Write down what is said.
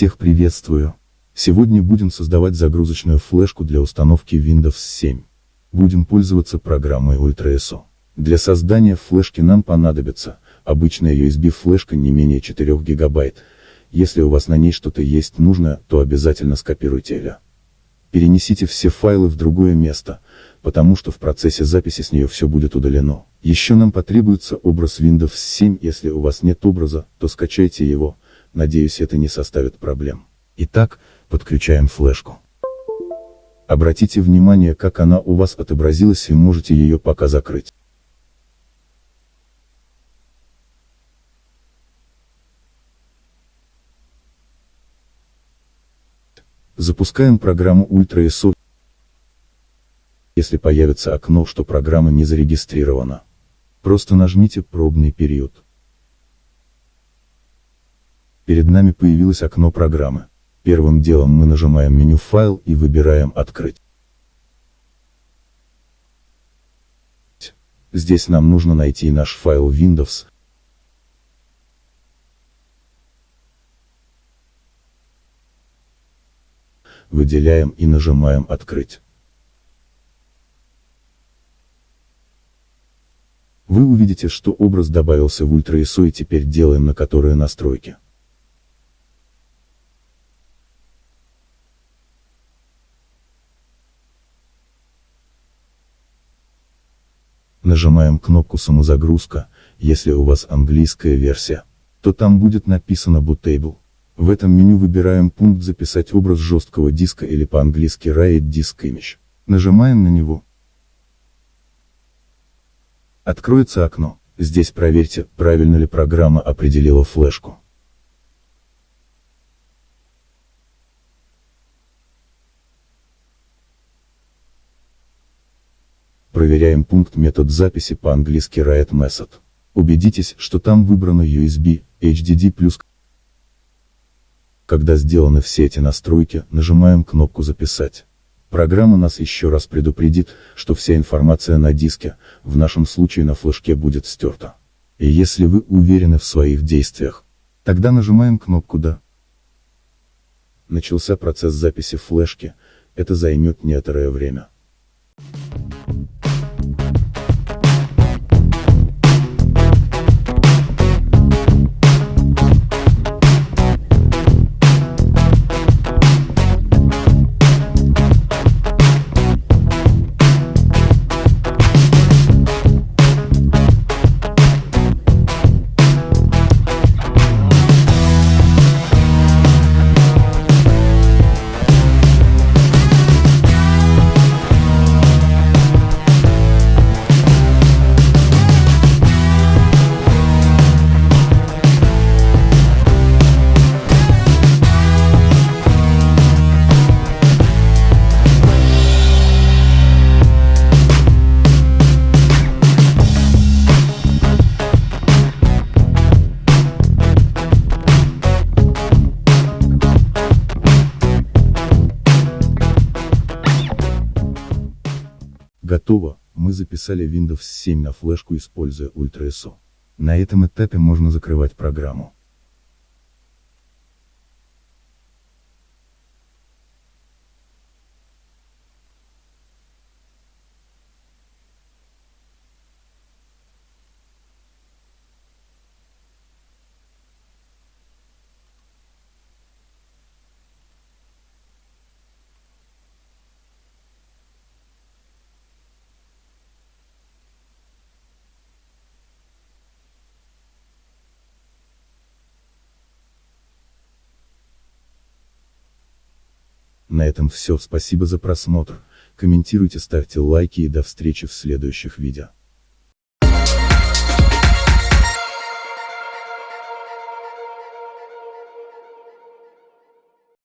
Всех приветствую. Сегодня будем создавать загрузочную флешку для установки Windows 7. Будем пользоваться программой UltraSO. Для создания флешки нам понадобится обычная USB флешка не менее 4 ГБ. Если у вас на ней что-то есть нужное, то обязательно скопируйте ее. Перенесите все файлы в другое место, потому что в процессе записи с нее все будет удалено. Еще нам потребуется образ Windows 7, если у вас нет образа, то скачайте его, надеюсь это не составит проблем. Итак, подключаем флешку. Обратите внимание, как она у вас отобразилась и можете ее пока закрыть. Запускаем программу UltraSO. Если появится окно, что программа не зарегистрирована, просто нажмите «Пробный период». Перед нами появилось окно программы. Первым делом мы нажимаем меню «Файл» и выбираем «Открыть». Здесь нам нужно найти наш файл Windows. Выделяем и нажимаем «Открыть». Вы увидите, что образ добавился в Ultra и теперь делаем на которые настройки. Нажимаем кнопку «Самозагрузка», если у вас английская версия, то там будет написано Bootable. В этом меню выбираем пункт «Записать образ жесткого диска» или по-английски Write Disk Image. Нажимаем на него. Откроется окно. Здесь проверьте, правильно ли программа определила флешку. Проверяем пункт метод записи по-английски Write Method. Убедитесь, что там выбрано USB, HDD+. Когда сделаны все эти настройки, нажимаем кнопку «Записать». Программа нас еще раз предупредит, что вся информация на диске, в нашем случае на флешке будет стерта. И если вы уверены в своих действиях, тогда нажимаем кнопку «Да». Начался процесс записи флешки, это займет некоторое время. Готово, мы записали Windows 7 на флешку используя UltraSO. На этом этапе можно закрывать программу. На этом все, спасибо за просмотр, комментируйте, ставьте лайки и до встречи в следующих видео.